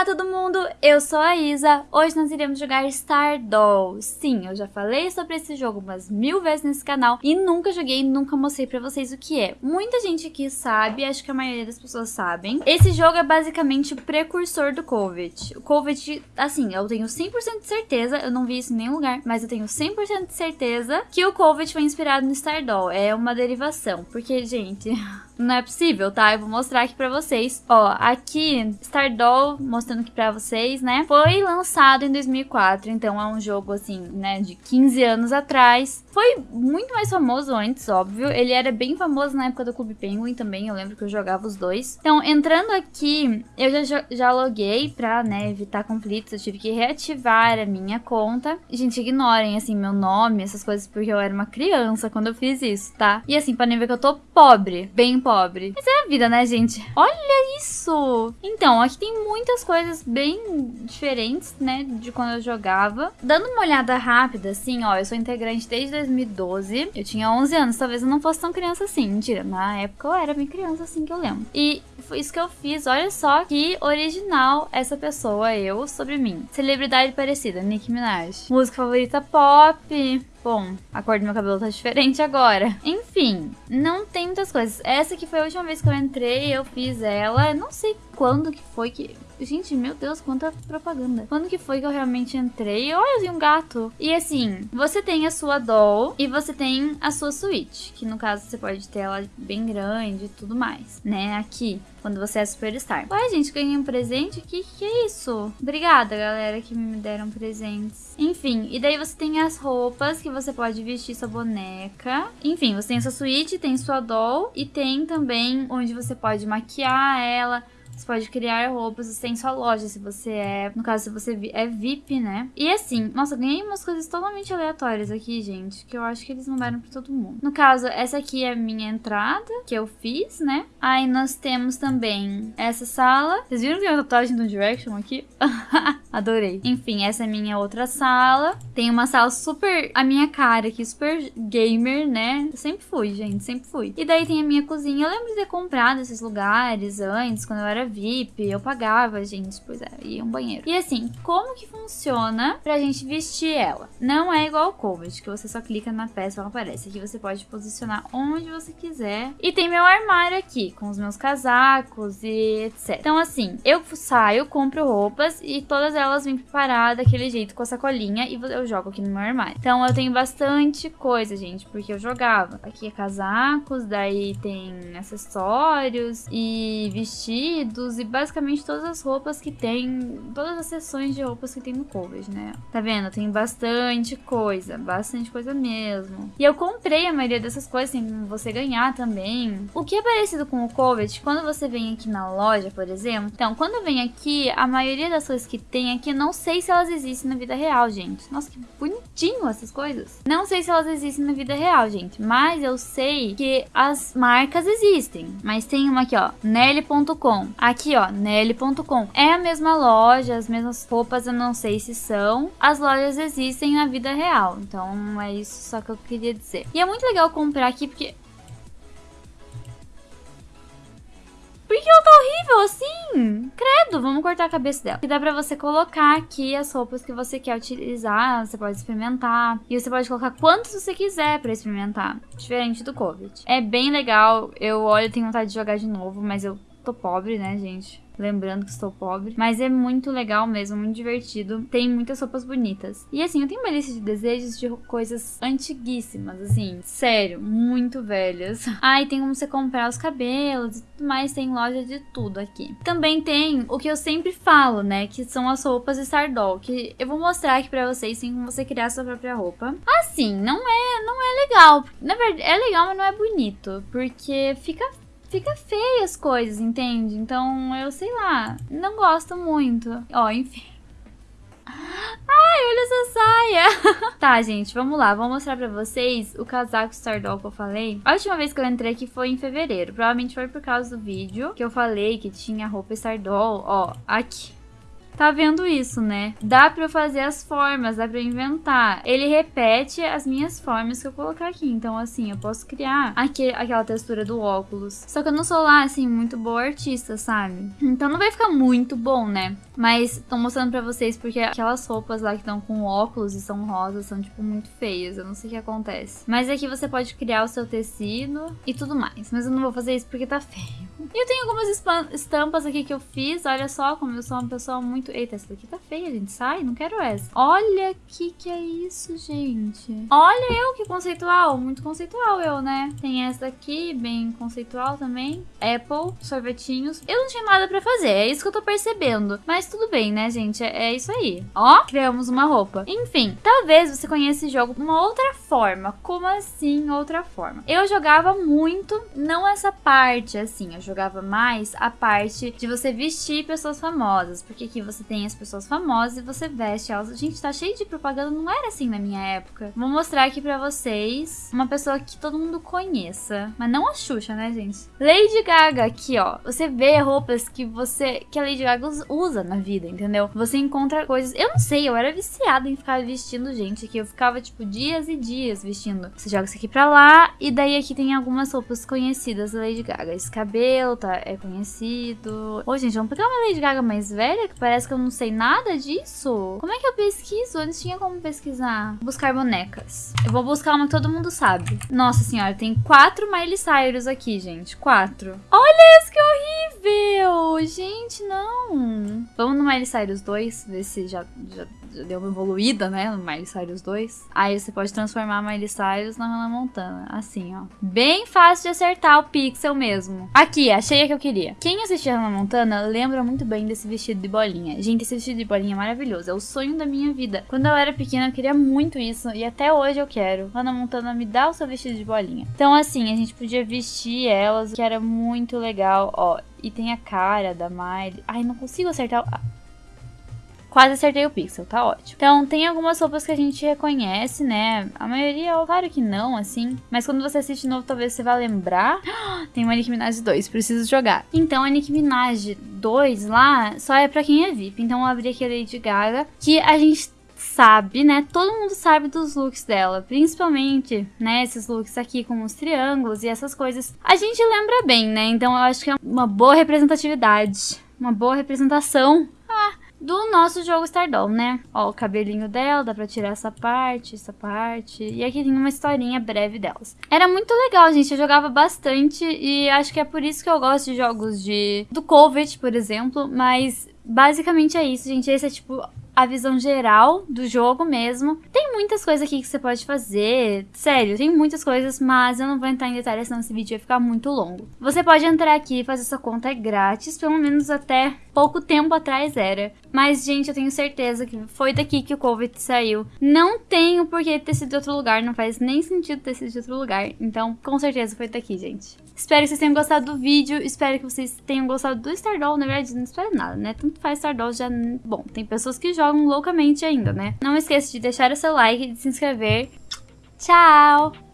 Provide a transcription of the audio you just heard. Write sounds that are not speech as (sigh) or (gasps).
Olá todo mundo, eu sou a Isa, hoje nós iremos jogar Stardoll. Sim, eu já falei sobre esse jogo umas mil vezes nesse canal e nunca joguei, nunca mostrei pra vocês o que é. Muita gente aqui sabe, acho que a maioria das pessoas sabem. Esse jogo é basicamente o precursor do Covid. O Covid, assim, eu tenho 100% de certeza, eu não vi isso em nenhum lugar, mas eu tenho 100% de certeza que o Covid foi inspirado no Stardoll. É uma derivação, porque, gente... (laughs) Não é possível, tá? Eu vou mostrar aqui pra vocês. Ó, aqui, Stardoll, mostrando aqui pra vocês, né? Foi lançado em 2004, então é um jogo, assim, né, de 15 anos atrás. Foi muito mais famoso antes, óbvio. Ele era bem famoso na época do Clube Penguin também, eu lembro que eu jogava os dois. Então, entrando aqui, eu já, já loguei pra, né, evitar conflitos. Eu tive que reativar a minha conta. Gente, ignorem, assim, meu nome, essas coisas, porque eu era uma criança quando eu fiz isso, tá? E assim, podem ver que eu tô pobre, bem pobre pobre. Mas é a vida, né, gente? Olha isso! Então, aqui tem muitas coisas bem diferentes, né, de quando eu jogava. Dando uma olhada rápida, assim, ó, eu sou integrante desde 2012. Eu tinha 11 anos, talvez eu não fosse tão criança assim. Mentira, na época eu era bem criança, assim, que eu lembro. E foi isso que eu fiz, olha só que original essa pessoa, eu, sobre mim. Celebridade parecida, Nicki Minaj. Música favorita pop, Bom, a cor do meu cabelo tá diferente agora. Enfim, não tem muitas coisas. Essa aqui foi a última vez que eu entrei, eu fiz ela. Não sei quando que foi que... Gente, meu Deus, quanta propaganda. Quando que foi que eu realmente entrei? Olha, eu vi um gato. E assim, você tem a sua doll e você tem a sua suíte. Que no caso você pode ter ela bem grande e tudo mais, né? Aqui, quando você é superstar. Ué, gente, ganhei um presente? Que que é isso? Obrigada, galera, que me deram presentes. Enfim, e daí você tem as roupas que você pode vestir sua boneca. Enfim, você tem sua suíte, tem sua doll e tem também onde você pode maquiar ela você pode criar roupas, você tem sua loja, se você é... No caso, se você é VIP, né? E assim, nossa, ganhei umas coisas totalmente aleatórias aqui, gente, que eu acho que eles mandaram pra todo mundo. No caso, essa aqui é a minha entrada, que eu fiz, né? Aí nós temos também essa sala. Vocês viram que tem uma tatuagem do Direction aqui? (laughs) Adorei. Enfim, essa é a minha outra sala. Tem uma sala super... A minha cara aqui, super gamer, né? Eu sempre fui, gente, sempre fui. E daí tem a minha cozinha. Eu lembro de ter comprado esses lugares antes, quando eu era VIP, eu pagava, gente, pois é, ia um banheiro. E assim, como que funciona pra gente vestir ela? Não é igual o Covid, que você só clica na peça e ela aparece. Aqui você pode posicionar onde você quiser. E tem meu armário aqui, com os meus casacos e etc. Então assim, eu saio, compro roupas e todas elas vêm preparadas daquele jeito, com a sacolinha, e eu jogo aqui no meu armário. Então eu tenho bastante coisa, gente, porque eu jogava. Aqui é casacos, daí tem acessórios e vestidos e basicamente todas as roupas que tem, todas as seções de roupas que tem no Covid, né? Tá vendo? Tem bastante coisa, bastante coisa mesmo. E eu comprei a maioria dessas coisas, tem você ganhar também. O que é parecido com o Covid, quando você vem aqui na loja, por exemplo, então, quando vem aqui, a maioria das coisas que tem aqui, não sei se elas existem na vida real, gente. Nossa, que bonitinho essas coisas. Não sei se elas existem na vida real, gente, mas eu sei que as marcas existem. Mas tem uma aqui, ó, Nelly.com. Aqui, ó, Nelly.com. É a mesma loja, as mesmas roupas, eu não sei se são. As lojas existem na vida real, então é isso só que eu queria dizer. E é muito legal comprar aqui porque... Por que ela tá horrível assim? Credo, vamos cortar a cabeça dela. E dá pra você colocar aqui as roupas que você quer utilizar, você pode experimentar. E você pode colocar quantos você quiser pra experimentar, diferente do Covid. É bem legal, eu olho e tenho vontade de jogar de novo, mas eu tô pobre, né, gente? Lembrando que estou pobre. Mas é muito legal mesmo, muito divertido. Tem muitas roupas bonitas. E assim, eu tenho uma lista de desejos de coisas antiguíssimas, assim. Sério, muito velhas. (laughs) E tem como você comprar os cabelos e tudo mais. Tem loja de tudo aqui. Também tem o que eu sempre falo, né? Que são as roupas Stardoll. Que eu vou mostrar aqui pra vocês, sem como você criar sua própria roupa. Assim, não é, não é legal. Na verdade, é legal, mas não é bonito. Porque fica fica feia as coisas, entende? Então, eu sei lá, não gosto muito. Ó, enfim. Ai, olha essa saia! (laughs) tá, gente, vamos lá. Vou mostrar pra vocês o casaco Stardoll que eu falei. A última vez que eu entrei aqui foi em fevereiro. Provavelmente foi por causa do vídeo que eu falei que tinha roupa Stardoll. Ó, aqui. Tá vendo isso, né? Dá pra eu fazer as formas, dá pra eu inventar. Ele repete as minhas formas que eu colocar aqui. Então, assim, eu posso criar aqui, aquela textura do óculos. Só que eu não sou lá, assim, muito boa artista, sabe? Então não vai ficar muito bom, né? Mas tô mostrando pra vocês porque aquelas roupas lá que estão com óculos e são rosas são, tipo, muito feias. Eu não sei o que acontece. Mas aqui você pode criar o seu tecido e tudo mais. Mas eu não vou fazer isso porque tá feio. E eu tenho algumas estampas aqui que eu fiz. Olha só como eu sou uma pessoa muito... Eita, essa daqui tá feia, gente. Sai, não quero essa. Olha que que é isso, gente. Olha eu que conceitual. Muito conceitual eu, né? Tem essa daqui, bem conceitual também. Apple, sorvetinhos. Eu não tinha nada pra fazer. É isso que eu tô percebendo. Mas tudo bem, né, gente? É, é isso aí. Ó, criamos uma roupa. Enfim, talvez você conheça esse jogo de uma outra forma. Como assim outra forma? Eu jogava muito, não essa parte, assim. Eu jogava mais a parte de você vestir pessoas famosas. Porque aqui você tem as pessoas famosas e você veste elas. Gente, tá cheio de propaganda, não era assim na minha época. Vou mostrar aqui pra vocês uma pessoa que todo mundo conheça. Mas não a Xuxa, né, gente? Lady Gaga, aqui, ó. Você vê roupas que você. que a Lady Gaga usa na vida, entendeu? Você encontra coisas. Eu não sei, eu era viciada em ficar vestindo gente aqui. Eu ficava, tipo, dias e dias vestindo. Você joga isso aqui pra lá. E daí aqui tem algumas roupas conhecidas da Lady Gaga. Esse cabelo tá, é conhecido. Ô, gente, vamos pegar uma Lady Gaga mais velha, que parece que eu não sei nada disso. Como é que eu pesquiso? Antes tinha como pesquisar. Buscar bonecas. Eu vou buscar uma que todo mundo sabe. Nossa senhora, tem quatro Miley Cyrus aqui, gente. Quatro. Olha isso, que! Gente, não. Vamos no Miley Cyrus 2, ver se já, já já deu uma evoluída, né, no Miley Cyrus 2. Aí você pode transformar a Miley Cyrus na Hannah Montana, assim, ó. Bem fácil de acertar o pixel mesmo. Aqui, achei a que eu queria. Quem assistiu a Hannah Montana lembra muito bem desse vestido de bolinha. Gente, esse vestido de bolinha é maravilhoso, é o sonho da minha vida. Quando eu era pequena, eu queria muito isso, e até hoje eu quero. Hannah Montana, me dá o seu vestido de bolinha. Então, assim, a gente podia vestir elas, que era muito legal, ó. E tem a cara da Miley. Ai, não consigo acertar... Quase acertei o pixel, tá ótimo. Então, tem algumas roupas que a gente reconhece, né? A maioria, claro que não, assim. Mas quando você assiste de novo, talvez você vá lembrar. (gasps) Tem uma Nicki Minaj 2, preciso jogar. Então, a Nicki Minaj 2 lá só é pra quem é VIP. Então, eu abri aqui a Lady Gaga, que a gente sabe, né? Todo mundo sabe dos looks dela, principalmente, né? Esses looks aqui com os triângulos e essas coisas. A gente lembra bem, né? Então eu acho que é uma boa representatividade, uma boa representação do nosso jogo Stardoll, né? Ó, o cabelinho dela, dá pra tirar essa parte, essa parte. E aqui tem uma historinha breve delas. Era muito legal, gente. Eu jogava bastante e acho que é por isso que eu gosto de jogos de... Do Covid, por exemplo. Mas basicamente é isso, gente. Esse é, tipo, a visão geral do jogo mesmo. Tem muitas coisas aqui que você pode fazer, sério, tem muitas coisas, mas eu não vou entrar em detalhes, senão esse vídeo vai ficar muito longo. Você pode entrar aqui e fazer sua conta grátis, pelo menos até pouco tempo atrás era. Mas, gente, eu tenho certeza que foi daqui que o Covid saiu. Não tenho por que ter sido de outro lugar, não faz nem sentido ter sido de outro lugar. Então, com certeza foi daqui, gente. Espero que vocês tenham gostado do vídeo, espero que vocês tenham gostado do Stardoll. Na verdade, não espero nada, né? Tanto faz Stardoll já... Bom, tem pessoas que jogam loucamente ainda, né? Não esqueça de deixar o seu like de se inscrever. Tchau!